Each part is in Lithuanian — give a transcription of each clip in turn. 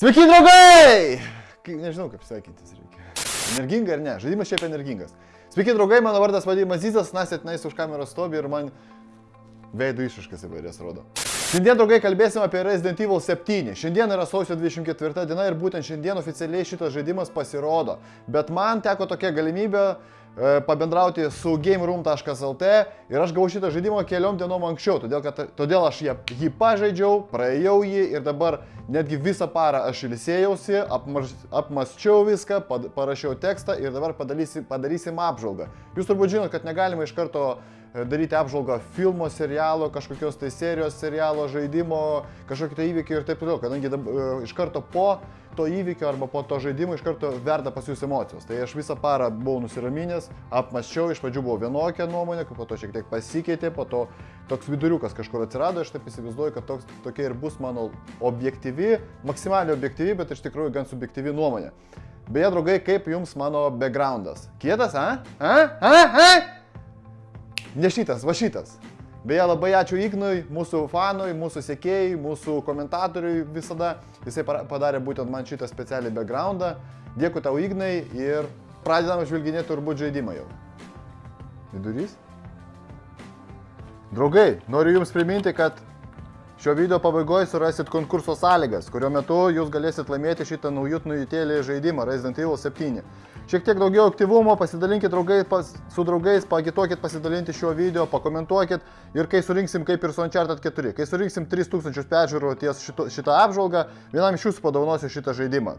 Sveiki, draugai! Kai- Nežinau, kaip sveikintis reikia. Energinga ar ne? Žaidimas šiaip energingas. Sveiki, draugai, mano vardas vadinamas Zizas, Nasit Nais už kameros stovi ir man veidų išraiškas įvairias rodo. Šiandien, draugai, kalbėsim apie Resident Evil 7. Šiandien yra sausio 24 diena ir būtent šiandien oficialiai šitas žaidimas pasirodo. Bet man teko tokia galimybė pabendrauti su GameRoom.lt ir aš gavau šitą žaidimą keliom dienom anksčiau, todėl, kad, todėl aš jį, jį pažaidžiau, praėjau jį ir dabar netgi visą parą aš ilsėjausi, apmaž, apmasčiau viską, pad, parašiau tekstą ir dabar padarysim, padarysim apžvalgą. Jūs turbūt žinot, kad negalima iš karto e, daryti apžvalgą filmo, serialo, kažkokios tai serijos, serialo, žaidimo, kažkokio tai įvykio ir taip toliau, kadangi dab, e, iš karto po to įvykio arba po to žaidimo iš karto verda pas jūs emocijos. Tai aš visą parą buvau nusiraminęs, apmaščiau, iš pradžių buvo vienokia nuomonė, po to šiek tiek pasikeitė, po to toks viduriukas kažkur atsirado, aš taip įsivaizduoju, kad toks, tokia ir bus mano objektyvi, maksimaliai objektyvi, bet iš tikrųjų gan subjektyvi nuomonė. Beje, draugai, kaip jums mano backgroundas? Kietas, a? A? A? A? Ne šitas, va šitas. Beje, labai ačiū Ignui, mūsų fanui, mūsų sekėjai, mūsų komentatoriui visada. Jisai padarė būtent man šitą specialią backgroundą. Dėkui tau Ignai ir pradedam žvilginėti turbūt žaidimą jau. Vidurys? Draugai, noriu Jums priminti, kad šio video pabaigoje surasit konkurso sąlygas, kurio metu Jūs galėsit laimėti šitą naujut nujutėlį žaidimą Resident Evil 7. Šiek tiek daugiau aktyvumo, pasidalinkit draugai, pas, su draugais, pagituokit pasidalinti šiuo video, pakomentuokit ir kai surinksim kaip ir su Uncharted 4, kai surinksim 3000 peržiūrų ties šito, šitą apžvalgą, vienam iš jūsų padovanosiu šitą žaidimą.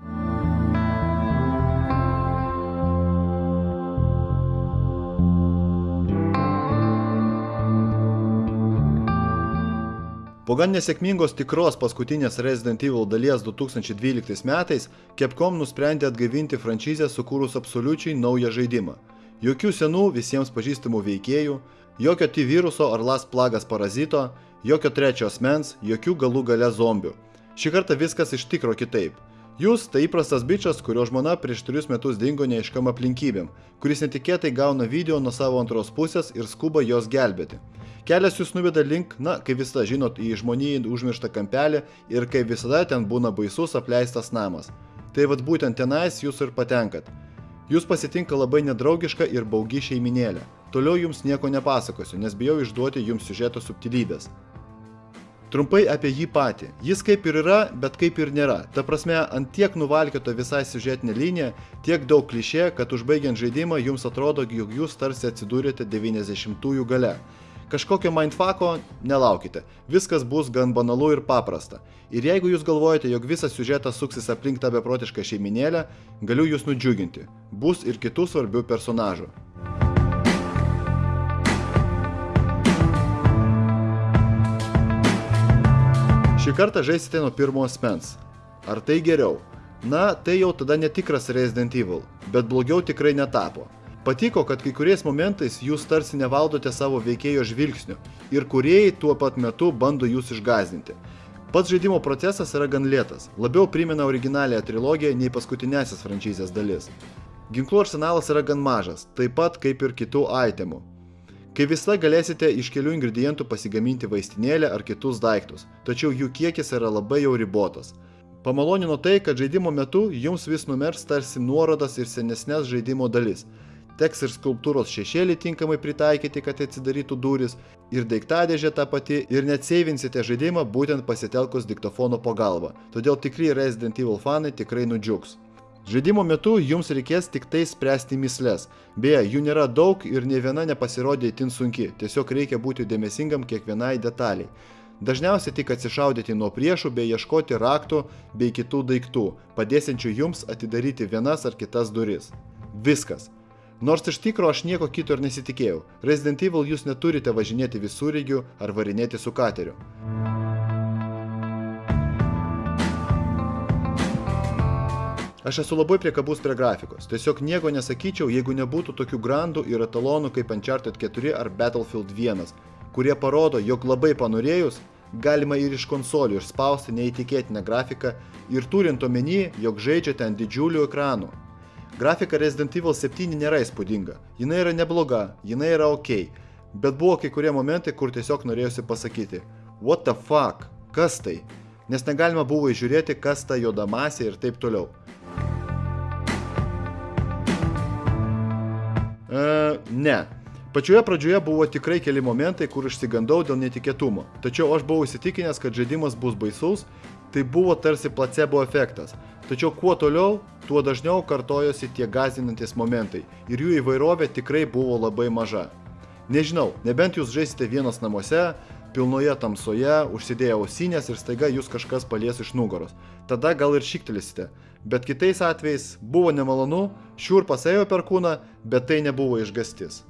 Po gan nesėkmingos tikros paskutinės Resident Evil dalies 2012 metais, Capcom nusprendė atgaivinti franšizę sukūrus absoliučiai naują žaidimą. Jokių senų visiems pažįstamų veikėjų, jokio T-viruso ar Last Plagas parazito, jokio trečio asmens, jokių galų gale zombių. Šį kartą viskas iš tikro kitaip. Jūs tai įprastas bičias, kurio žmona prieš trijus metus dingo neiškam aplinkybėm, kuris netikėtai gauna video nuo savo antros pusės ir skuba jos gelbėti. Kelias jūs nuveda link, na, kaip visada žinot, į žmonijai užmirštą kampelį ir kaip visada ten būna baisus apleistas namas. Tai vad būtent tenais jūs ir patenkat. Jūs pasitinka labai nedraugiška ir baugi šeiminėlė. Toliau jums nieko nepasakosiu, nes bijau išduoti jums siužeto subtilybės. Trumpai apie jį patį. Jis kaip ir yra, bet kaip ir nėra. Ta prasme, ant tiek nuvalkėto visai siužetinė linija, tiek daug klišė, kad užbaigiant žaidimą jums atrodo, jog jūs tarsi atsidūrėte 90-ųjų gale. Kažkokio mindfucko nelaukite. Viskas bus gan banalu ir paprasta. Ir jeigu jūs galvojate, jog visas siužetas suksis aplink tą beprotišką šeiminėlę, galiu jūs nudžiuginti. Bus ir kitų svarbių personažų. Šį kartą žaisite nuo pirmo asmens. Ar tai geriau? Na, tai jau tada netikras Resident Evil, bet blogiau tikrai netapo. Patiko, kad kai kuriais momentais jūs tarsi nevaldote savo veikėjo žvilgsnių ir kuriejai tuo pat metu bando jūs išgazdinti. Pats žaidimo procesas yra gan lėtas, labiau primena originalią trilogiją nei paskutinėsis franšizės dalis. Ginklų arsenalas yra gan mažas, taip pat kaip ir kitų itemų. Kaip visada galėsite iš kelių ingredientų pasigaminti vaistinėlę ar kitus daiktus, tačiau jų kiekis yra labai jau ribotas. Pamalonino tai, kad žaidimo metu jums vis numers tarsi nuorodas ir senesnės žaidimo dalis. Teks ir skulptūros šešėlį tinkamai pritaikyti, kad atsidarytų duris, ir daiktadėžė ta pati, ir net seivinsite žaidimą būtent pasitelkus diktofono pagalba. Todėl tikri Resident Evil fanai tikrai nudžiugs. Žaidimo metu jums reikės tik tai spręsti mislės. Beje, jų nėra daug ir ne viena nepasirodė itin sunki, tiesiog reikia būti dėmesingam kiekvienai detaliai. Dažniausiai tik atsišaudyti nuo priešų bei ieškoti raktų bei kitų daiktų, padėsiančių jums atidaryti vienas ar kitas duris. Viskas. Nors iš tikro aš nieko kito ir nesitikėjau, Resident Evil jūs neturite važinėti visureigiu ar varinėti su kateriu. Aš esu labai priekabus prie grafikos. Tiesiog nieko nesakyčiau, jeigu nebūtų tokių grandų ir etalonų kaip Uncharted 4 ar Battlefield 1, kurie parodo, jog labai panorėjus, galima ir iš konsolių išspausti neįtikėtiną grafiką ir turint omeny, jog žaidžiate ant didžiulių ekranų. Grafika Resident Evil 7 nėra įspūdinga, jinai yra nebloga, jinai yra ok, bet buvo kai kurie momentai, kur tiesiog norėjusi pasakyti, what the fuck, kas tai? nes negalima buvo įžiūrėti, kas ta juoda masė ir taip toliau. E, ne. Pačioje pradžioje buvo tikrai keli momentai, kur išsigandau dėl netikėtumo. Tačiau aš buvau įsitikinęs, kad žaidimas bus baisus, tai buvo tarsi placebo efektas. Tačiau kuo toliau, tuo dažniau kartojosi tie gazinantis momentai ir jų įvairovė tikrai buvo labai maža. Nežinau, nebent jūs žaisite vienas namuose, pilnoje tamsoje, užsidėję ausinės ir staiga jūs kažkas palies iš nugaros. Tada gal ir šiktelėsite. Bet kitais atvejais buvo nemalonu, šiurpas ėjo per kūną, bet tai nebuvo išgastis.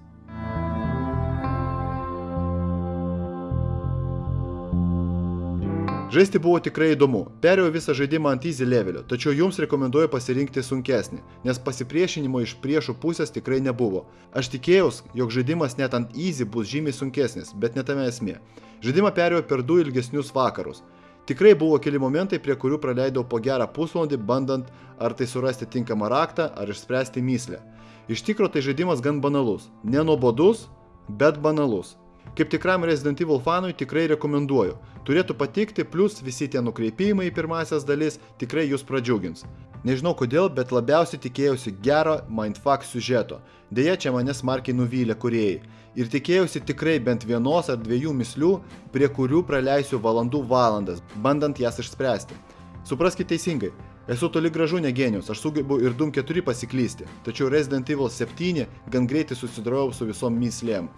Žaisti buvo tikrai įdomu. Perėjau visą žaidimą ant easy levelio, tačiau jums rekomenduoju pasirinkti sunkesnį, nes pasipriešinimo iš priešų pusės tikrai nebuvo. Aš tikėjausi, jog žaidimas net ant easy bus žymiai sunkesnis, bet ne tame esmė. Žaidimą perėjau per du ilgesnius vakarus. Tikrai buvo keli momentai, prie kurių praleidau po gerą pusvalandį, bandant ar tai surasti tinkamą raktą, ar išspręsti myslę. Iš tikro tai žaidimas gan banalus. Nenobodus, bet banalus. Kaip tikram Resident Evil fanui tikrai rekomenduoju. Turėtų patikti, plus visi tie nukreipimai į pirmasias dalis tikrai jūs pradžiugins. Nežinau kodėl, bet labiausiai tikėjausi gero mindfuck siužeto. Deja, čia mane smarkiai nuvylė kuriejai. Ir tikėjausi tikrai bent vienos ar dviejų mislių, prie kurių praleisiu valandų valandas, bandant jas išspręsti. Supraskite teisingai, Esu toli gražu ne genijus, aš sugebu ir Doom 4 pasiklysti, tačiau Resident Evil 7 gan greitai susidorojau su visom myslėm.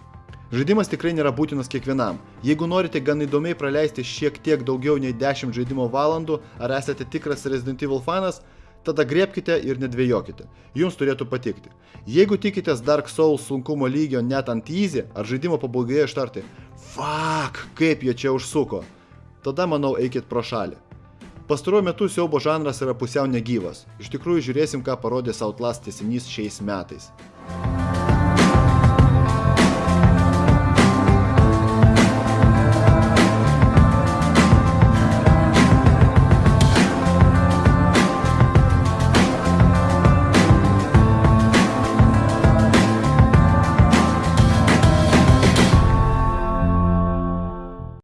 Žaidimas tikrai nėra būtinas kiekvienam. Jeigu norite gan įdomiai praleisti šiek tiek daugiau nei 10 žaidimo valandų, ar esate tikras Resident Evil fanas, tada griebkite ir nedvėjokite. Jums turėtų patikti. Jeigu tikitės Dark Souls sunkumo lygio net ant easy, ar žaidimo pabaigoje ištarti Fuck, kaip jie čia užsuko, tada manau eikit pro šalį. Pastaruoju metu siaubo žanras yra pusiau negyvas. Iš tikrųjų žiūrėsim, ką parodė Outlast tiesinys šiais metais.